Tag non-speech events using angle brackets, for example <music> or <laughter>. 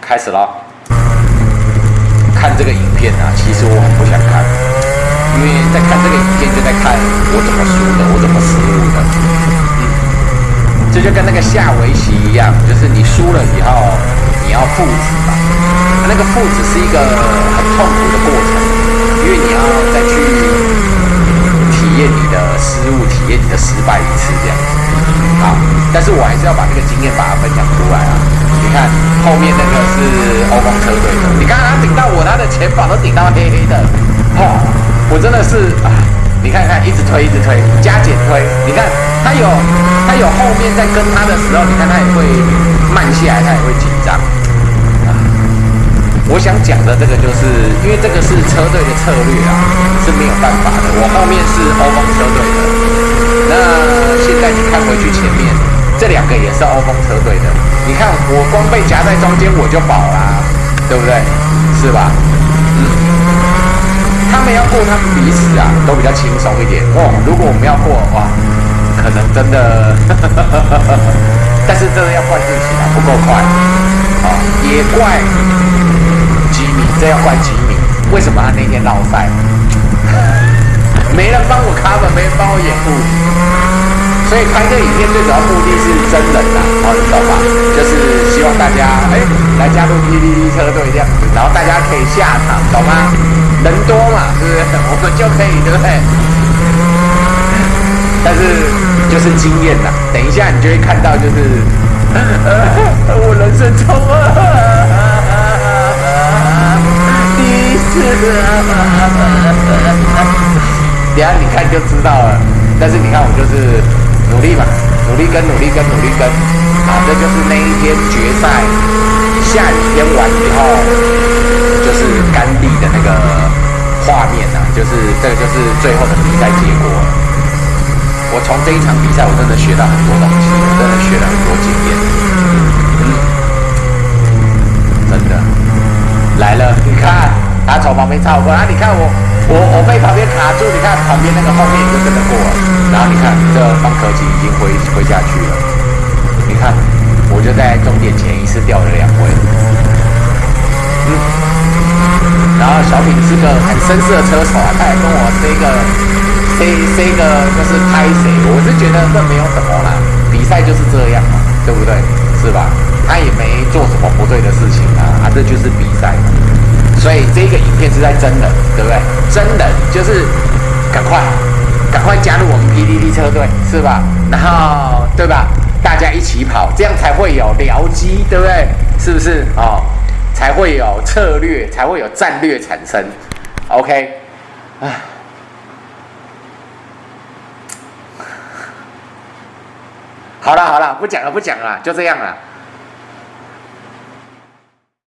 开始了。看这个影片啊，其实我很不想看，因为在看这个影片就在看我怎么输的，我怎么失误的。嗯，这就跟那个下围棋一样，就是你输了以后，你要复制嘛。那个复制是一个很痛苦的过程，因为你要再去体验你的失误，体验你的失败一次这样子。好，但是我还是要把这个经验把它分享出来啊。你看后面那个是欧风车队的，你看他顶到我，他的前保都顶到黑黑的，哦，我真的是啊，你看看一直推一直推，加减推，你看他有他有后面在跟他的时候，你看他也会慢下来，他也会紧张。我想讲的这个就是因为这个是车队的策略啊，是没有办法的。我后面是欧风车队的，那现在你看回去前面这两个也是欧风车队的。你看，我光被夹在中间我就饱啦，对不对？是吧？嗯，他们要过，他们彼此啊都比较轻松一点哦。如果我们要过的话，可能真的，<laughs> 但是这个要怪自己啊，不够快。好，也怪吉米，这要怪吉米，为什么他那天闹赛？<laughs> 没人帮我开，也没人帮我掩护。所以拍这影片最主要目的是真人呐，好，你懂吧？就是希望大家哎来加入 PPT 车队这样子，然后大家可以下场，懂吗？人多嘛，是不是？我们就可以，对不对？但是就是经验呐，等一下你就会看到，就是 <laughs> 我人生中 <laughs> 第一次，等下你看就知道了。但是你看我就是。努力嘛，努力跟努力跟努力跟，啊，这就是那一天决赛下雨天完以后，就是干地的那个画面呐，就是这个就是最后的比赛结果。我从这一场比赛，我真的学到很多东西，我真的学了很多经验。嗯，真的来了，你看他从旁边超过，啊，你看我。我我被旁边卡住，你看旁边那个后面也就跟着过了，然后你看这方可吉已经回回下去了，你看我就在终点前一次掉了两位，嗯，然后小品是个很绅士的车手啊，他也跟我 say 个 say say 个就是拍谁，我是觉得这没有什么啦，比赛就是这样嘛，对不对？是吧？他也没做什么不对的事情啊，啊，这就是比赛嘛。所以这个影片是在真人，对不对？真人就是赶快赶快加入我们 PDD 车队，是吧？然后对吧？大家一起跑，这样才会有僚机，对不对？是不是哦？才会有策略，才会有战略产生。OK，唉，好了好了，不讲了不讲了，就这样了。